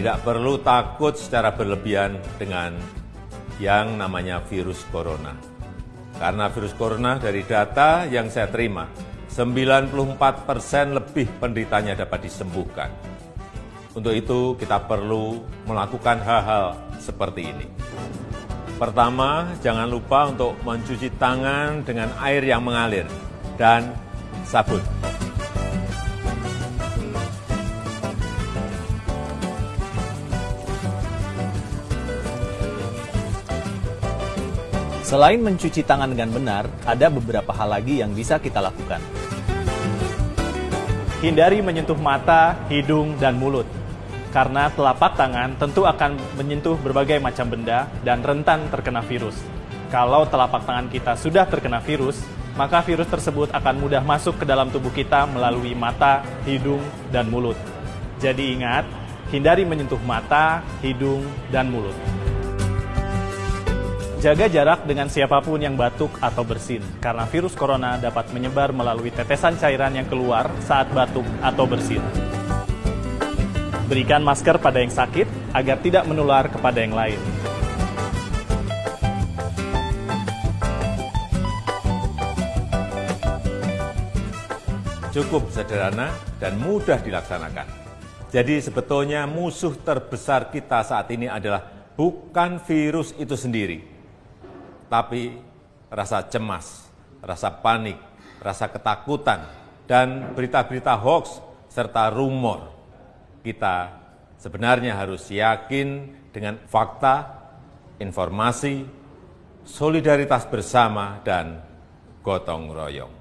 Tidak perlu takut secara berlebihan dengan yang namanya virus corona. Karena virus corona dari data yang saya terima, 94 persen lebih penderitanya dapat disembuhkan. Untuk itu kita perlu melakukan hal-hal seperti ini. Pertama, jangan lupa untuk mencuci tangan dengan air yang mengalir dan sabun. Selain mencuci tangan dengan benar, ada beberapa hal lagi yang bisa kita lakukan. Hindari menyentuh mata, hidung, dan mulut. Karena telapak tangan tentu akan menyentuh berbagai macam benda dan rentan terkena virus. Kalau telapak tangan kita sudah terkena virus, maka virus tersebut akan mudah masuk ke dalam tubuh kita melalui mata, hidung, dan mulut. Jadi ingat, hindari menyentuh mata, hidung, dan mulut. Jaga jarak dengan siapa pun yang batuk atau bersin, karena virus corona dapat menyebar melalui tetesan cairan yang keluar saat batuk atau bersin. Berikan masker pada yang sakit agar tidak menular kepada yang lain. Cukup sederhana dan mudah dilaksanakan. Jadi sebetulnya musuh terbesar kita saat ini adalah bukan virus itu sendiri, tapi rasa cemas, rasa panik, rasa ketakutan, dan berita-berita hoax serta rumor. Kita sebenarnya harus yakin dengan fakta, informasi, solidaritas bersama, dan gotong royong.